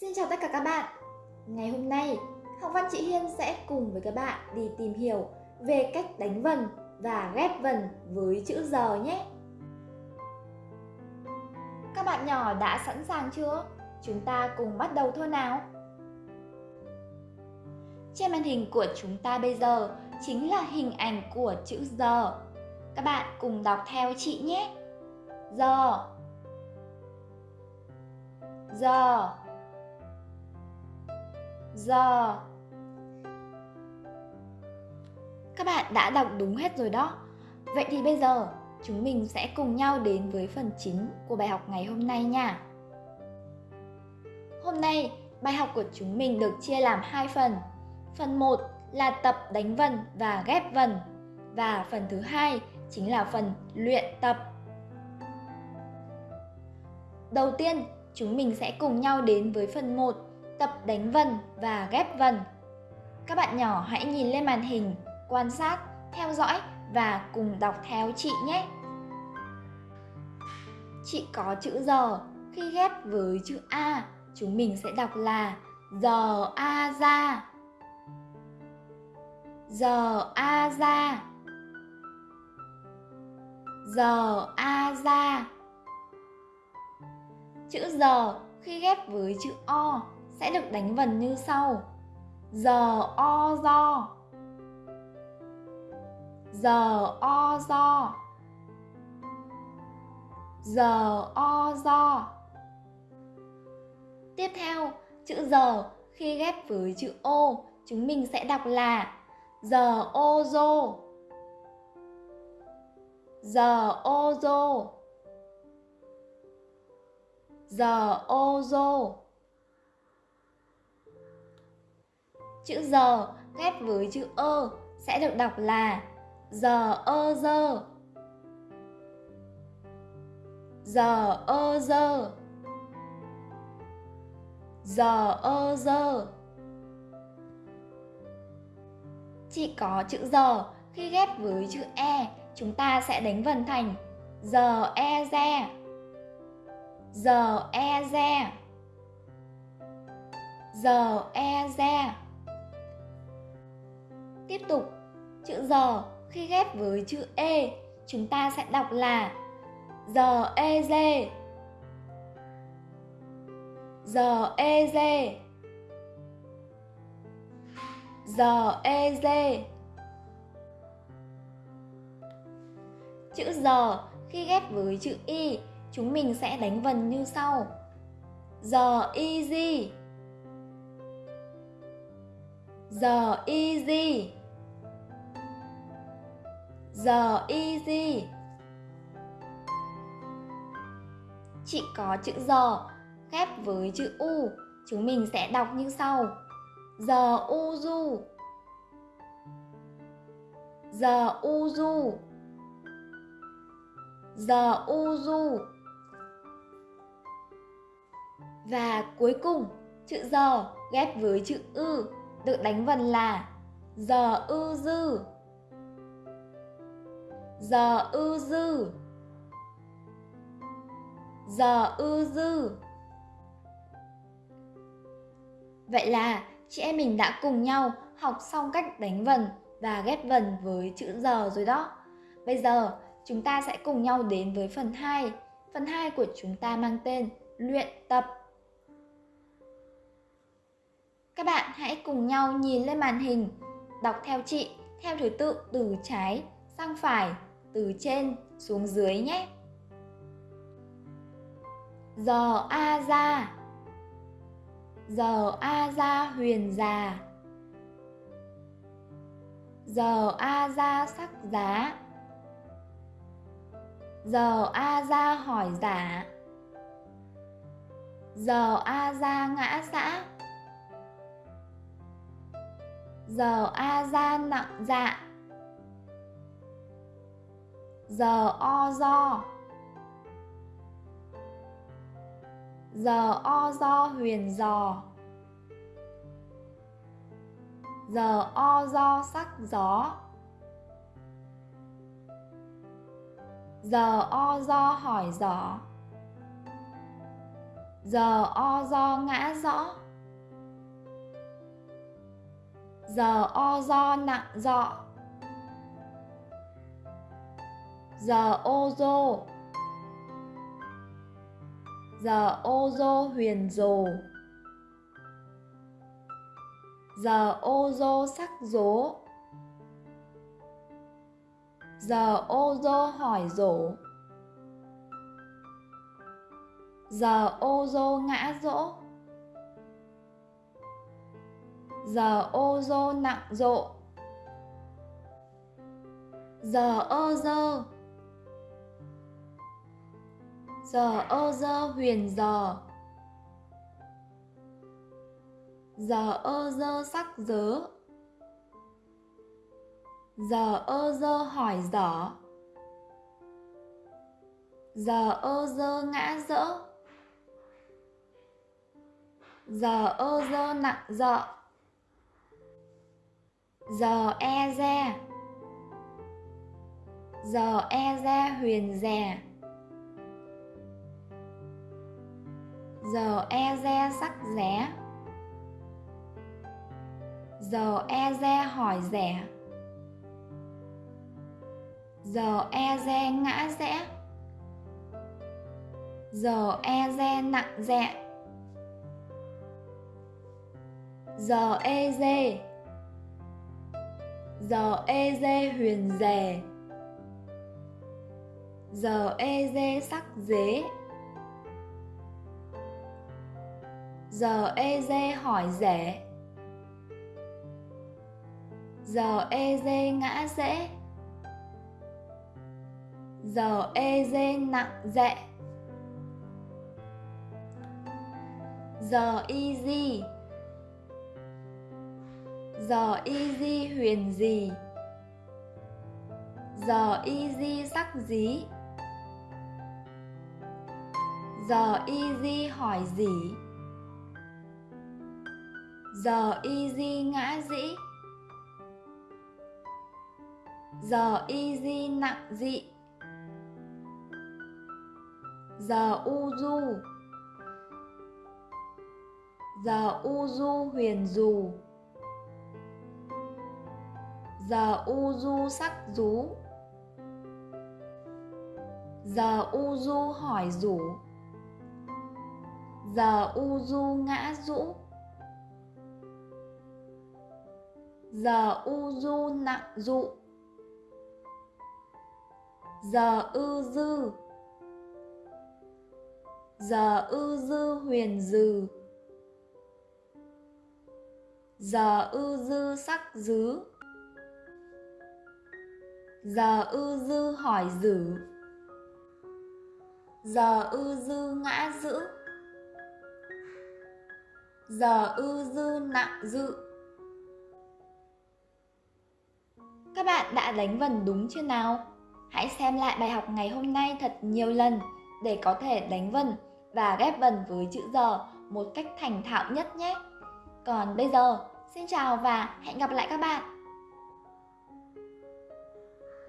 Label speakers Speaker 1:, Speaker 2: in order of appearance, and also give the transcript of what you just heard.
Speaker 1: Xin chào tất cả các bạn. Ngày hôm nay, Học văn chị Hiên sẽ cùng với các bạn đi tìm hiểu về cách đánh vần và ghép vần với chữ giờ nhé. Các bạn nhỏ đã sẵn sàng chưa? Chúng ta cùng bắt đầu thôi nào. Trên màn hình của chúng ta bây giờ chính là hình ảnh của chữ giờ Các bạn cùng đọc theo chị nhé. Giờ Giờ giờ. Các bạn đã đọc đúng hết rồi đó. Vậy thì bây giờ chúng mình sẽ cùng nhau đến với phần chính của bài học ngày hôm nay nha. Hôm nay bài học của chúng mình được chia làm hai phần. Phần 1 là tập đánh vần và ghép vần Và phần thứ hai chính là phần luyện tập. Đầu tiên, chúng mình sẽ cùng nhau đến với phần 1 tập đánh vần và ghép vần. Các bạn nhỏ hãy nhìn lên màn hình, quan sát, theo dõi và cùng đọc theo chị nhé. Chị có chữ giờ, khi ghép với chữ A, chúng mình sẽ đọc là giờ A ra. Giờ A ra. Giờ A ra. Chữ giờ khi ghép với chữ O sẽ được đánh vần như sau. Giờ o do giờ o do giờ o do tiếp theo, chữ giờ khi ghép với chữ ô chúng mình sẽ đọc là giờ ô dô giờ ô dô giờ ô dô Chữ giờ ghép với chữ ơ sẽ được đọc là giờ ơ dơ. Giờ ơ dơ. Giờ ơ dơ. Chỉ có chữ giờ khi ghép với chữ e, chúng ta sẽ đánh vần thành giờ e re. Giờ e re. Giờ e re. Tiếp tục, chữ giờ khi ghép với chữ e, chúng ta sẽ đọc là giờ e dê. Giờ e dê. Giờ e dê. Chữ giờ khi ghép với chữ y, chúng mình sẽ đánh vần như sau. Giờ easy. Giờ easy giờ easy Chị có chữ giờ ghép với chữ u. Chúng mình sẽ đọc như sau. Giờ u du Giờ u du Giờ u du Và cuối cùng, chữ giờ ghép với chữ ư, được đánh vần là giờ ư dư giờ ư dư giờ ư dư Vậy là chị em mình đã cùng nhau học xong cách đánh vần và ghép vần với chữ giờ rồi đó. Bây giờ chúng ta sẽ cùng nhau đến với phần 2. Phần 2 của chúng ta mang tên luyện tập. Các bạn hãy cùng nhau nhìn lên màn hình, đọc theo chị theo thứ tự từ trái sang phải từ trên xuống dưới nhé. Giờ A ra Giờ A ra huyền già. Giờ A ra sắc giá. Giờ A ra hỏi giả Giờ A ra ngã xã. Giờ A ra nặng dạ giờ o do. Giờ o do huyền giò. Giờ o do sắc gió. Giờ o do hỏi giỏ giờ o do ngã rõ giờ o do nặng dọ giờ ô dô giờ ô dô huyền rồ. Giờ ô dô sắc dố giờ ô dô hỏi rổ. Giờ ô dô ngã rỗ. Giờ ô dô nặng rộ. Giờ ơ dơ giờ ơ dơ huyền giờ. Giờ ơ dơ sắc dớ. Giờ ơ dơ hỏi dở. Giờ ơ dơ ngã dỡ. Giờ ơ dơ nặng dợ. Giờ e re. Giờ e re huyền rè. Giờ e re sắc rẻ. Giờ e re hỏi rẻ. Giờ e re ngã rẽ. Giờ e re nặng rẽ. Giờ e dê giờ e dê huyền rè. Giờ e dê sắc dế. Giờ e dê hỏi rẻ giờ e dê ngã dễ. Giờ e dê nặng dệ giờ y di. Giờ y di huyền gì? Giờ y di sắc dí. Giờ y di hỏi gì? Giờ easy ngã dĩ. Giờ easy nặng dị giờ u du. Giờ u du huyền dù. Giờ u du sắc rú giờ u du hỏi rủ giờ u du ngã rũ giờ u du nặng dụ. Giờ ư dư. Giờ ư dư huyền dừ. Giờ ư dư sắc dứ. Giờ ư dư hỏi dử. Giờ ư dư ngã dữ. Giờ ư dư nặng dự. Các bạn đã đánh vần đúng chưa nào? Hãy xem lại bài học ngày hôm nay thật nhiều lần để có thể đánh vần và ghép vần với chữ giờ một cách thành thạo nhất nhé. Còn bây giờ, xin chào và hẹn gặp lại các bạn.